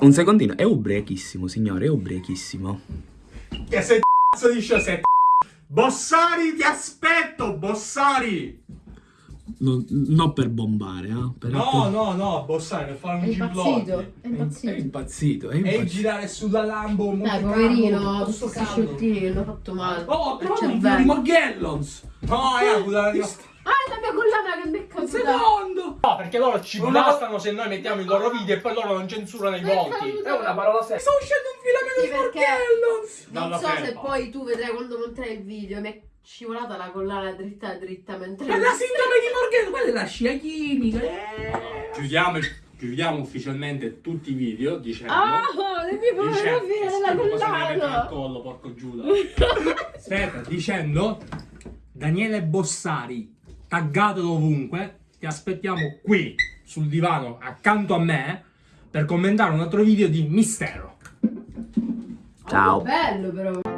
Un secondino, è ubriachissimo, signore, è ubriachissimo. Che sei cazzo di sei Bossari, ti aspetto, Bossari! Non, non per bombare, eh? Per No, no, no, Bossari, per fare un impazzito, giblotti. è È impazzito. impazzito, è E impazzito. girare sulla Lambo Dai, poverino, tutto sto che hanno fatto male. Oh, però di Morgellons! No, è quella di Ah, è la mia collana che mi è caduta. No, perché loro ci Una- bastano se noi mettiamo i loro video e poi loro non censurano i volti. È una parola seria. Sta uscendo un filamento di Morgellons! non so se poi tu vedrai quando monterai il video, mi è scivolata la collana dritta dritta mentre... Ma la sindrome di Morgan, quella è la scia chimica. eh. Chiudiamo, chiudiamo ufficialmente tutti i video dicendo... Ah, le mie Dice- fotografie eh, della schifo, cosa mi avete al collana! collo, porco Giuda. Aspetta, dicendo Daniele Bossari, taggatelo ovunque, ti aspettiamo qui sul divano accanto a me per commentare un altro video di mistero. Ciao. Oh, bello però!